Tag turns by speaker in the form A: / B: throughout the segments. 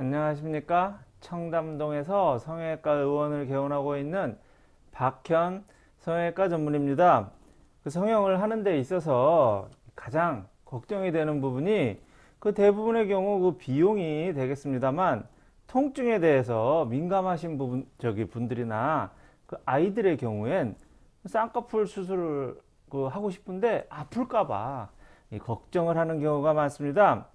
A: 안녕하십니까 청담동에서 성형외과 의원을 개원하고 있는 박현 성형외과 전문입니다 그 성형을 하는 데 있어서 가장 걱정이 되는 부분이 그 대부분의 경우 그 비용이 되겠습니다만 통증에 대해서 민감하신 부분 저기 분들이나 그 아이들의 경우엔 쌍꺼풀 수술을 그 하고 싶은데 아플까봐 걱정을 하는 경우가 많습니다.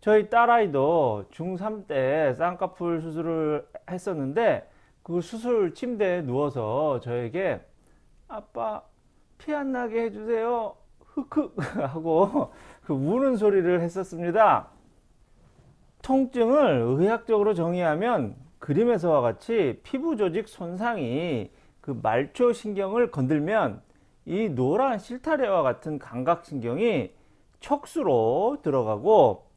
A: 저희 딸아이도 중3 때 쌍꺼풀 수술을 했었는데 그 수술 침대에 누워서 저에게 아빠 피 안 나게 해주세요. 흑흑 하고 그 우는 소리를 했었습니다. 통증을 의학적으로 정의하면 그림에서와 같이 피부 조직 손상이 그 말초 신경을 건들면 이 노란 실타래와 같은 감각신경이 척수로 들어가고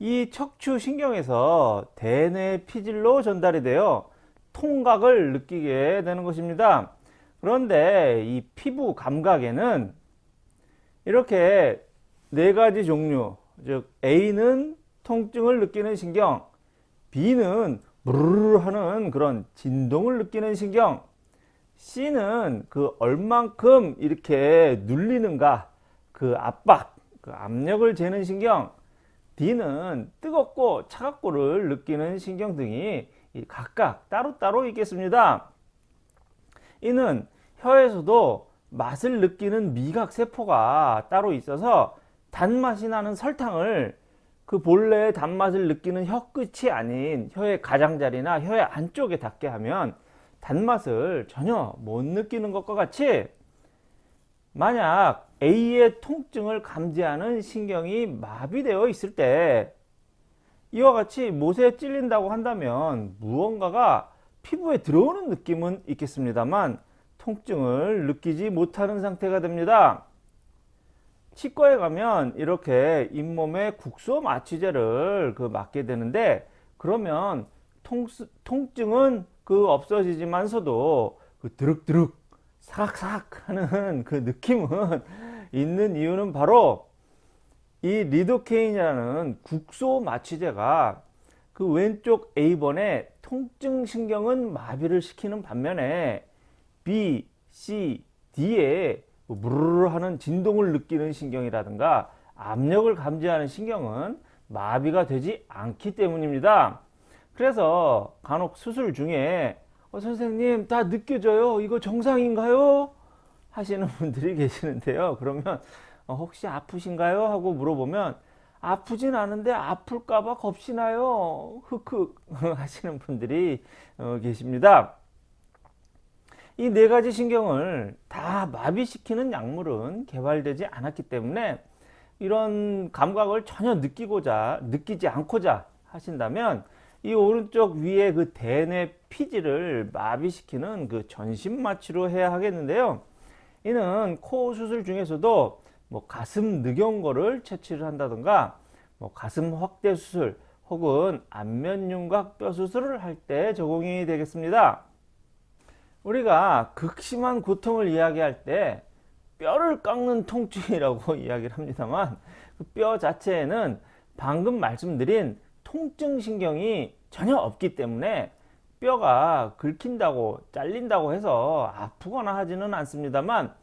A: 이 척추신경에서 대뇌 피질로 전달이 되어 통각을 느끼게 되는 것입니다. 그런데 이 피부 감각에는 이렇게 네 가지 종류 즉 A는 통증을 느끼는 신경 B는 부르르 하는 그런 진동을 느끼는 신경 C는 그 얼만큼 이렇게 눌리는가 그 압박 그 압력을 재는 신경 D는 뜨겁고 차갑고를 느끼는 신경 등이 각각 따로따로 있겠습니다. 이는 혀에서도 맛을 느끼는 미각세포가 따로 있어서 단맛이 나는 설탕을 그 본래의 단맛을 느끼는 혀 끝이 아닌 혀의 가장자리나 혀의 안쪽에 닿게 하면 단맛을 전혀 못 느끼는 것과 같이 만약 A의 통증을 감지하는 신경이 마비되어 있을 때 이와 같이 못에 찔린다고 한다면 무언가가 피부에 들어오는 느낌은 있겠습니다만 통증을 느끼지 못하는 상태가 됩니다. 치과에 가면 이렇게 잇몸에 국소 마취제를 그 맞게 되는데 그러면 통, 통증은 그 없어지지만서도 그 드륵드륵 사각사각 하는 그 느낌은 있는 이유는 바로 이 리도케인이라는 국소 마취제가 그 왼쪽 A번의 통증 신경은 마비를 시키는 반면에 B, C, D에 무르르 하는 진동을 느끼는 신경이라든가 압력을 감지하는 신경은 마비가 되지 않기 때문입니다. 그래서 간혹 수술 중에 어, 선생님 다 느껴져요. 이거 정상인가요? 하시는 분들이 계시는데요. 그러면 어, 혹시 아프신가요? 하고 물어보면 아프진 않은데 아플까봐 겁시나요? 흑흑 하시는 분들이 어, 계십니다. 이 네 가지 신경을 다 마비시키는 약물은 개발되지 않았기 때문에 이런 감각을 전혀 느끼고자 느끼지 않고자 하신다면 이 오른쪽 위에 그 대뇌 피지를 마비시키는 그 전신 마취로 해야 하겠는데요. 이는 코 수술 중에서도 뭐 가슴 늑연거를 채취를 한다든가 뭐 가슴 확대 수술 혹은 안면윤곽 뼈 수술을 할 때 적용이 되겠습니다. 우리가 극심한 고통을 이야기할 때 뼈를 깎는 통증이라고 이야기를 합니다만 그 뼈 자체에는 방금 말씀드린 통증 신경이 전혀 없기 때문에 뼈가 긁힌다고 잘린다고 해서 아프거나 하지는 않습니다만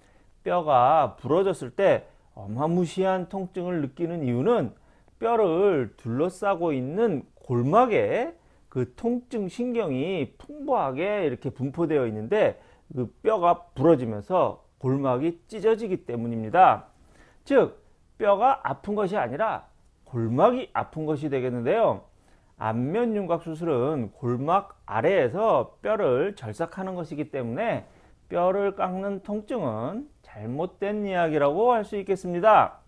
A: 뼈가 부러졌을 때 어마무시한 통증을 느끼는 이유는 뼈를 둘러싸고 있는 골막에 그 통증 신경이 풍부하게 이렇게 분포되어 있는데 그 뼈가 부러지면서 골막이 찢어지기 때문입니다. 즉 뼈가 아픈 것이 아니라 골막이 아픈 것이 되겠는데요. 안면 윤곽 수술은 골막 아래에서 뼈를 절삭하는 것이기 때문에 뼈를 깎는 통증은 잘못된 이야기라고 할 수 있겠습니다.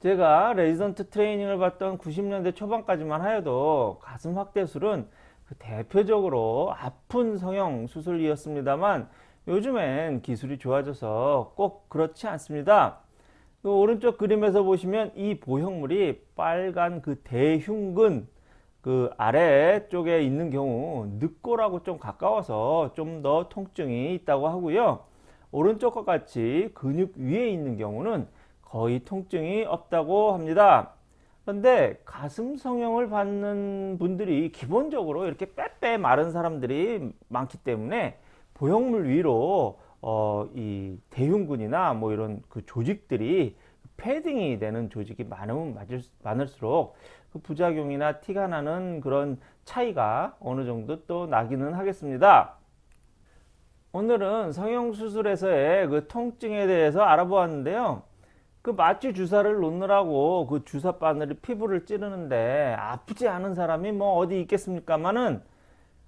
A: 제가 레지던트 트레이닝을 받던 90년대 초반까지만 하여도 가슴 확대술은 그 대표적으로 아픈 성형 수술이었습니다만 요즘엔 기술이 좋아져서 꼭 그렇지 않습니다. 그 오른쪽 그림에서 보시면 이 보형물이 빨간 그 대흉근 그 아래쪽에 있는 경우 늑골하고 좀 가까워서 좀 더 통증이 있다고 하고요. 오른쪽과 같이 근육 위에 있는 경우는 거의 통증이 없다고 합니다. 그런데 가슴 성형을 받는 분들이 기본적으로 이렇게 빼빼 마른 사람들이 많기 때문에 보형물 위로 어, 이 대흉근이나 뭐 이런 그 조직들이 패딩이 되는 조직이 많으면 많을- 많을수록 그 부작용이나 티가 나는 그런 차이가 어느 정도 또 나기는 하겠습니다. 오늘은 성형수술에서의 그 통증에 대해서 알아보았는데요. 그 마취 주사를 놓느라고 그 주사 바늘이 피부를 찌르는데 아프지 않은 사람이 뭐 어디 있겠습니까마는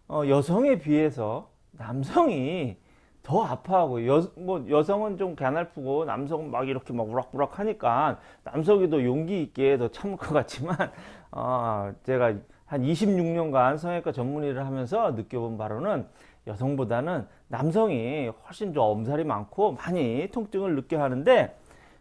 A: 어, 여성에 비해서 남성이 더 아파하고 여, 뭐 여성은 좀 가날프고 남성은 막 이렇게 막 우락부락 하니까 남성이 더 용기 있게 더 참을 것 같지만 어, 제가 한 26년간 성형외과 전문 일을 하면서 느껴본 바로는 여성보다는 남성이 훨씬 더 엄살이 많고 많이 통증을 느껴 하는데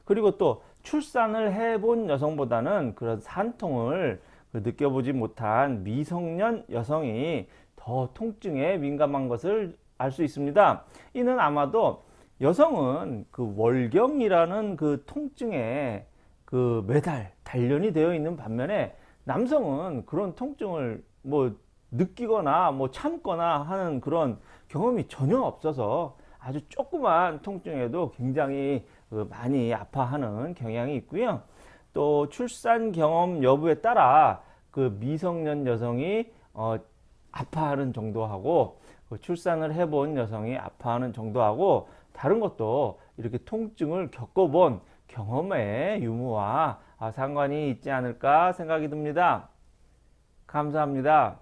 A: 그리고 또 출산을 해본 여성보다는 그런 산통을 그 느껴보지 못한 미성년 여성이 더 통증에 민감한 것을 알 수 있습니다. 이는 아마도 여성은 그 월경이라는 그 통증에 그 매달 단련이 되어 있는 반면에 남성은 그런 통증을 뭐 느끼거나 뭐 참거나 하는 그런 경험이 전혀 없어서 아주 조그만 통증에도 굉장히 그 많이 아파하는 경향이 있고요. 또 출산 경험 여부에 따라 그 미성년 여성이 어 아파하는 정도하고 그 출산을 해본 여성이 아파하는 정도하고 다른 것도 이렇게 통증을 겪어본 경험의 유무와 아, 상관이 있지 않을까 생각이 듭니다. 감사합니다.